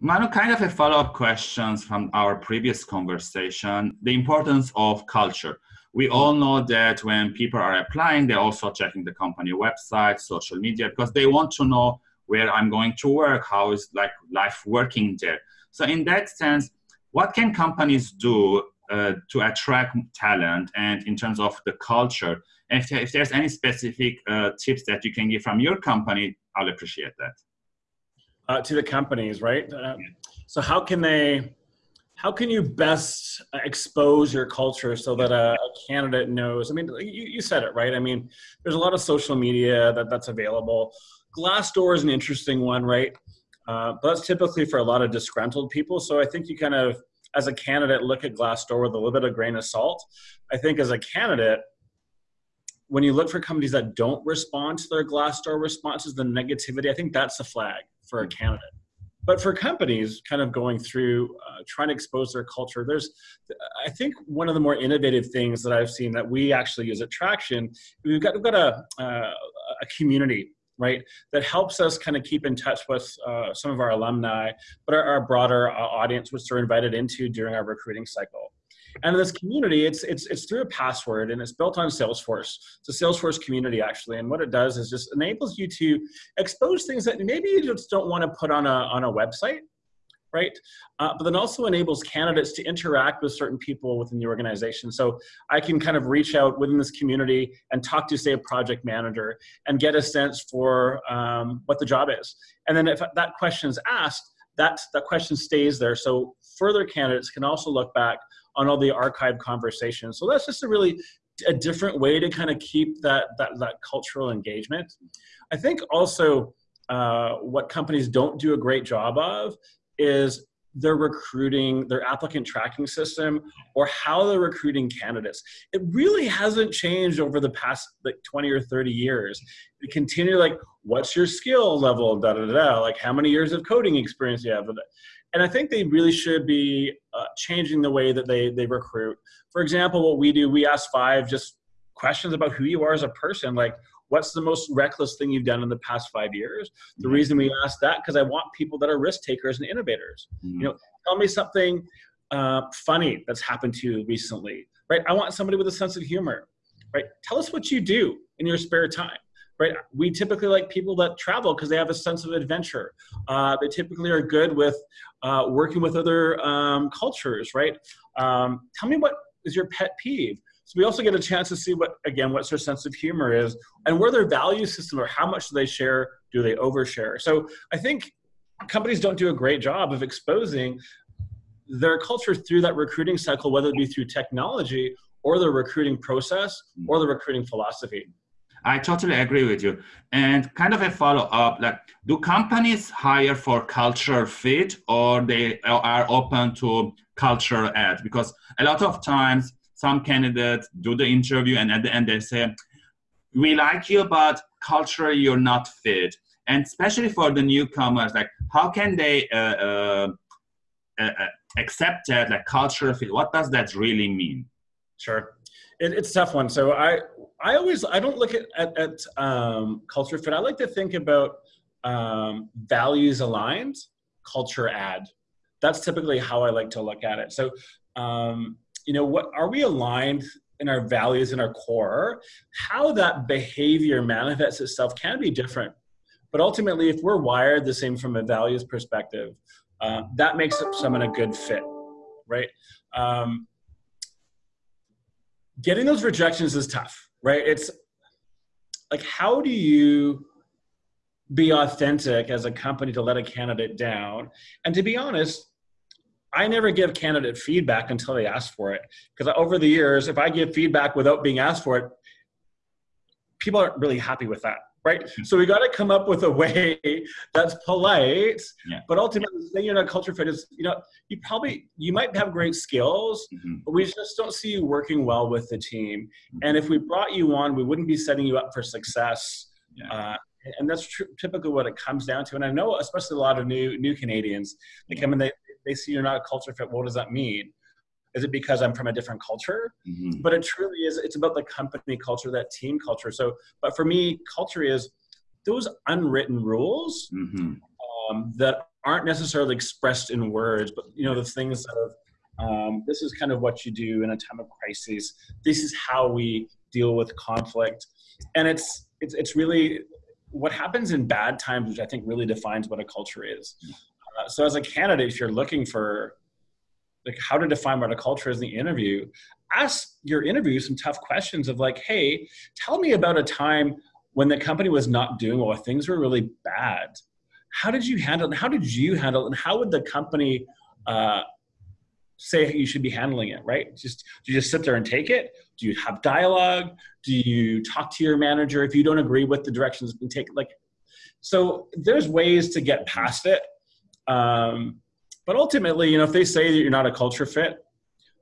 Manu, kind of a follow-up questions from our previous conversation, the importance of culture. We all know that when people are applying, they're also checking the company website, social media, because they want to know where I'm going to work, how is like life working there. So in that sense, what can companies do uh, to attract talent and in terms of the culture? And if, if there's any specific uh, tips that you can give from your company, I'll appreciate that uh, to the companies, right? Uh, so how can they, how can you best expose your culture so that a, a candidate knows? I mean, you, you, said it, right? I mean, there's a lot of social media that, that's available. Glassdoor is an interesting one, right? Uh, but that's typically for a lot of disgruntled people. So I think you kind of, as a candidate, look at Glassdoor with a little bit of grain of salt. I think as a candidate, when you look for companies that don't respond to their Glassdoor responses, the negativity, I think that's a flag for a candidate. But for companies kind of going through uh, trying to expose their culture, there's, I think one of the more innovative things that I've seen that we actually use at Traction, we've got, we've got a, uh, a community right that helps us kind of keep in touch with uh, some of our alumni but our, our broader uh, audience which they're invited into during our recruiting cycle and in this community, it's, it's, it's through a password and it's built on Salesforce. It's a Salesforce community actually. And what it does is just enables you to expose things that maybe you just don't want to put on a, on a website, right? Uh, but then also enables candidates to interact with certain people within the organization. So I can kind of reach out within this community and talk to, say, a project manager and get a sense for um, what the job is. And then if that question is asked, that, that question stays there. So further candidates can also look back on all the archived conversations. So that's just a really a different way to kind of keep that that, that cultural engagement. I think also uh, what companies don't do a great job of is their recruiting, their applicant tracking system, or how they're recruiting candidates. It really hasn't changed over the past like 20 or 30 years. They continue like, what's your skill level, da da da, like how many years of coding experience you have. And I think they really should be uh, changing the way that they, they recruit. For example, what we do, we ask five just questions about who you are as a person. Like, what's the most reckless thing you've done in the past five years? The mm-hmm. reason we ask that, because I want people that are risk takers and innovators. Mm-hmm. You know, tell me something uh, funny that's happened to you recently, right? I want somebody with a sense of humor, right? Tell us what you do in your spare time right? We typically like people that travel because they have a sense of adventure. Uh, they typically are good with uh, working with other um, cultures, right? Um, tell me what is your pet peeve. So we also get a chance to see what, again, what their sense of humor is and where their value system or how much do they share, do they overshare? So I think companies don't do a great job of exposing their culture through that recruiting cycle, whether it be through technology or the recruiting process or the recruiting philosophy. I totally agree with you. And kind of a follow up, like, do companies hire for cultural fit or they are open to cultural add? Because a lot of times some candidates do the interview and at the end they say, we like you, but culturally you're not fit. And especially for the newcomers, like how can they uh, uh, uh, accept that, like cultural fit? What does that really mean? Sure it, it's a tough one. So I, I always, I don't look at, at, at um, culture fit. I like to think about um, values aligned, culture add. That's typically how I like to look at it. So, um, you know, what are we aligned in our values in our core? How that behavior manifests itself can be different. But ultimately, if we're wired the same from a values perspective, uh, that makes someone a good fit, right? Um, getting those rejections is tough, right? It's like, how do you be authentic as a company to let a candidate down? And to be honest, I never give candidate feedback until they ask for it. Because over the years, if I give feedback without being asked for it, people aren't really happy with that right? So we got to come up with a way that's polite, yeah. but ultimately saying you're not culture fit is, you know, you probably, you might have great skills, mm-hmm. but we just don't see you working well with the team. Mm-hmm. And if we brought you on, we wouldn't be setting you up for success. Yeah. Uh, and that's tr- typically what it comes down to. And I know, especially a lot of new new Canadians, they come and they, they see you're not a culture fit. What does that mean? Is it because I'm from a different culture? Mm-hmm. But it truly is, it's about the company culture, that team culture. So, but for me, culture is those unwritten rules mm-hmm. um, that aren't necessarily expressed in words, but you know the things of um, this is kind of what you do in a time of crisis. This is how we deal with conflict, and it's it's it's really what happens in bad times, which I think really defines what a culture is. Uh, so as a candidate, if you're looking for like how to define what a culture is in the interview, ask your interview some tough questions of like, hey, tell me about a time when the company was not doing well, things were really bad. How did you handle it? How did you handle it? And how would the company uh, say you should be handling it, right? Just do you just sit there and take it? Do you have dialogue? Do you talk to your manager if you don't agree with the directions being taken? Like, so there's ways to get past it. Um, but ultimately, you know, if they say that you're not a culture fit,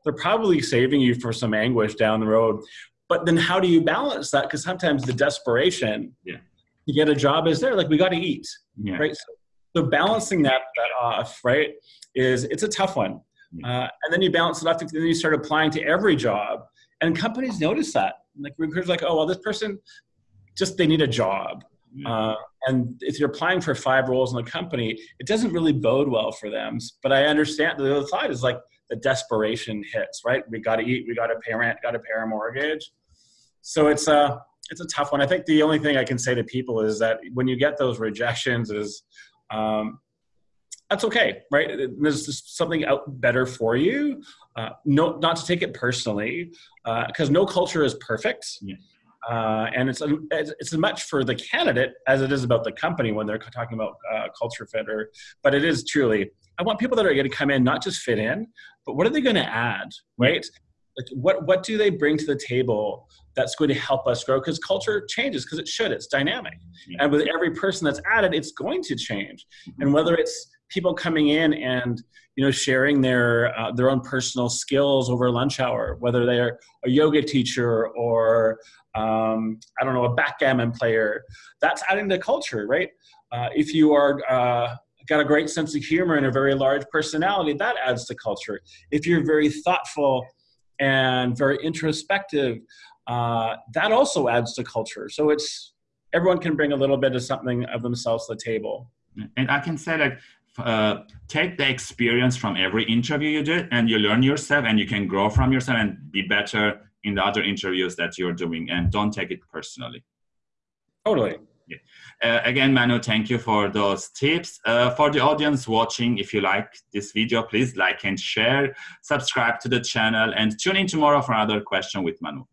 they're probably saving you for some anguish down the road. But then how do you balance that? Because sometimes the desperation yeah. to get a job is there. Like we got to eat, yeah. right? So, so, balancing that that off, right, is it's a tough one. Uh, and then you balance it off, and then you start applying to every job. And companies notice that. Like recruiters, like, oh well, this person just they need a job. Uh, and if you're applying for five roles in the company, it doesn't really bode well for them. But I understand the other side is like the desperation hits, right? We got to eat, we got to pay rent, got to pay our mortgage. So it's a it's a tough one. I think the only thing I can say to people is that when you get those rejections, is um, that's okay, right? There's just something out better for you. Uh, no, not to take it personally, because uh, no culture is perfect. Yeah. Uh, and it's, it's as much for the candidate as it is about the company when they're talking about uh, culture fit. Or, but it is truly, I want people that are going to come in not just fit in, but what are they going to add, right? Like what what do they bring to the table that's going to help us grow? Because culture changes, because it should. It's dynamic, yeah. and with every person that's added, it's going to change. Mm-hmm. And whether it's people coming in and you know sharing their uh, their own personal skills over lunch hour, whether they're a yoga teacher or um, I don't know a backgammon player, that's adding to culture, right? Uh, if you are uh, got a great sense of humor and a very large personality, that adds to culture. If you're very thoughtful and very introspective, uh, that also adds to culture. So it's everyone can bring a little bit of something of themselves to the table. And I can say like uh, take the experience from every interview you did and you learn yourself and you can grow from yourself and be better in the other interviews that you're doing and don't take it personally. Totally. Yeah. Uh, again manu thank you for those tips. Uh, for the audience watching if you like this video please like and share. Subscribe to the channel and tune in tomorrow for another question with manu